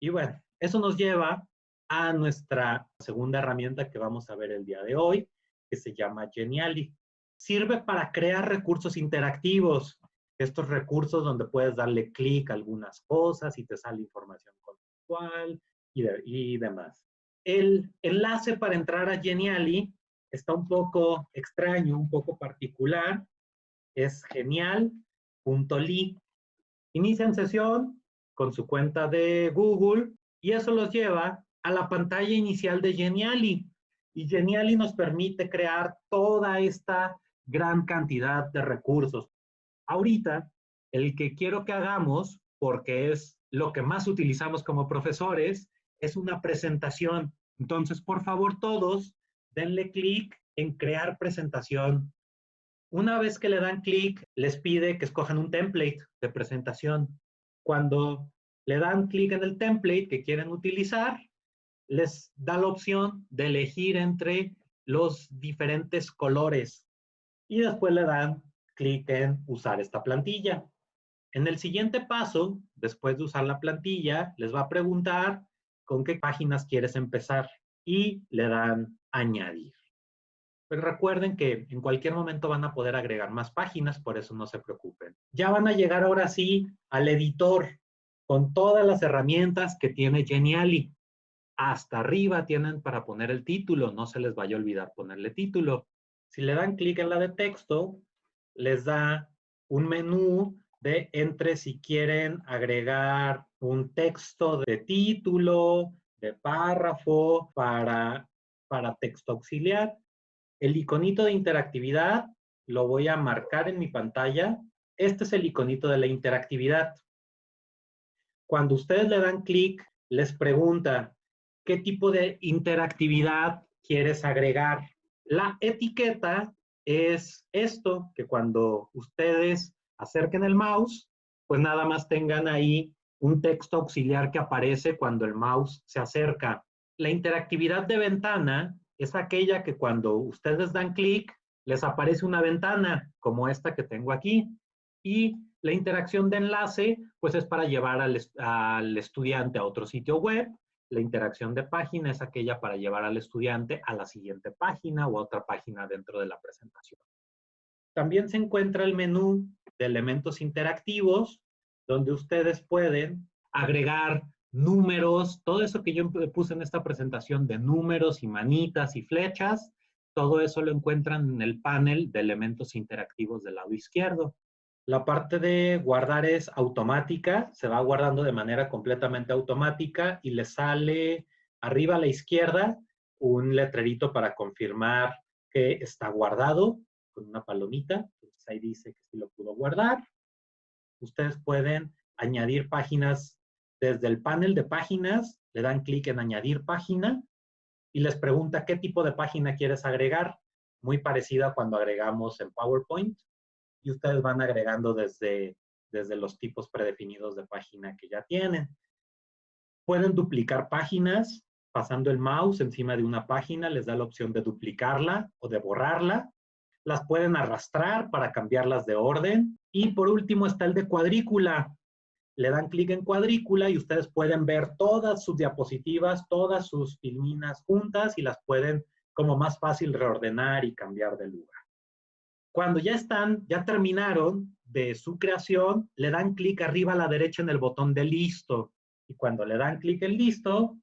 Y bueno, eso nos lleva a nuestra segunda herramienta que vamos a ver el día de hoy, que se llama Geniali. Sirve para crear recursos interactivos. Estos recursos donde puedes darle clic a algunas cosas y te sale información contextual y, demás. El enlace para entrar a Geniali está un poco extraño, un poco particular. Es genial.ly. Inician sesión con su cuenta de Google y eso los lleva a la pantalla inicial de Geniali. Y Geniali nos permite crear toda esta gran cantidad de recursos. Ahorita, el que quiero que hagamos, porque es lo que más utilizamos como profesores, es una presentación. Entonces, por favor, todos denle clic en crear presentación. Una vez que le dan clic, les pide que escojan un template de presentación. Cuando le dan clic en el template que quieren utilizar, les da la opción de elegir entre los diferentes colores y después le dan clic en usar esta plantilla. En el siguiente paso, después de usar la plantilla, les va a preguntar con qué páginas quieres empezar y le dan añadir. Pero recuerden que en cualquier momento van a poder agregar más páginas, por eso no se preocupen. Ya van a llegar ahora sí al editor con todas las herramientas que tiene Geniali. Hasta arriba tienen para poner el título, no se les vaya a olvidar ponerle título. Si le dan clic en la de texto, les da un menú de entre si quieren agregar un texto de título, de párrafo, para, para texto auxiliar. El iconito de interactividad lo voy a marcar en mi pantalla. Este es el iconito de la interactividad. Cuando ustedes le dan clic, les pregunta, ¿qué tipo de interactividad quieres agregar? La etiqueta es esto, que cuando ustedes acerquen el mouse, pues nada más tengan ahí un texto auxiliar que aparece cuando el mouse se acerca. La interactividad de ventana es aquella que cuando ustedes dan clic, les aparece una ventana como esta que tengo aquí. Y la interacción de enlace, pues es para llevar al, estudiante a otro sitio web. La interacción de página es aquella para llevar al estudiante a la siguiente página o a otra página dentro de la presentación. También se encuentra el menú de elementos interactivos, donde ustedes pueden agregar números, todo eso que yo puse en esta presentación de números y manitas y flechas, todo eso lo encuentran en el panel de elementos interactivos del lado izquierdo. La parte de guardar es automática, se va guardando de manera completamente automática y le sale arriba a la izquierda un letrerito para confirmar que está guardado con una palomita. Ahí dice que sí lo pudo guardar. Ustedes pueden añadir páginas desde el panel de páginas, le dan clic en añadir página y les pregunta qué tipo de página quieres agregar, muy parecida a cuando agregamos en PowerPoint y ustedes van agregando desde, desde los tipos predefinidos de página que ya tienen. Pueden duplicar páginas pasando el mouse encima de una página, les da la opción de duplicarla o de borrarla. Las pueden arrastrar para cambiarlas de orden. Y por último está el de cuadrícula. Le dan clic en cuadrícula y ustedes pueden ver todas sus diapositivas, todas sus filminas juntas y las pueden como más fácil reordenar y cambiar de lugar. Cuando ya están, ya terminaron de su creación, le dan clic arriba a la derecha en el botón de listo. Y cuando le dan clic en listo,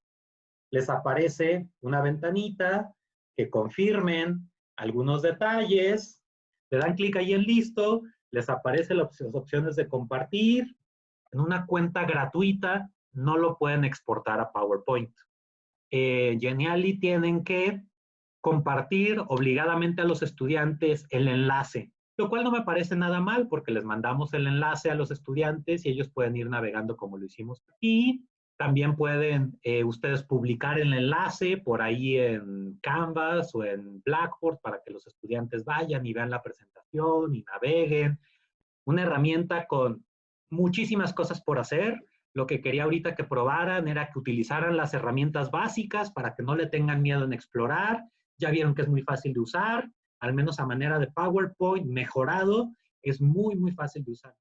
les aparece una ventanita que confirmen algunos detalles. Le dan clic ahí en listo, les aparecen las opciones de compartir. En una cuenta gratuita no lo pueden exportar a PowerPoint. Eh, Genially tienen que compartir obligadamente a los estudiantes el enlace, lo cual no me parece nada mal porque les mandamos el enlace a los estudiantes y ellos pueden ir navegando como lo hicimos aquí. También pueden eh, ustedes publicar el enlace por ahí en Canvas o en Blackboard para que los estudiantes vayan y vean la presentación y naveguen. Una herramienta con muchísimas cosas por hacer. Lo que quería ahorita que probaran era que utilizaran las herramientas básicas para que no le tengan miedo en explorar. Ya vieron que es muy fácil de usar, al menos a manera de PowerPoint mejorado, es muy, muy fácil de usar.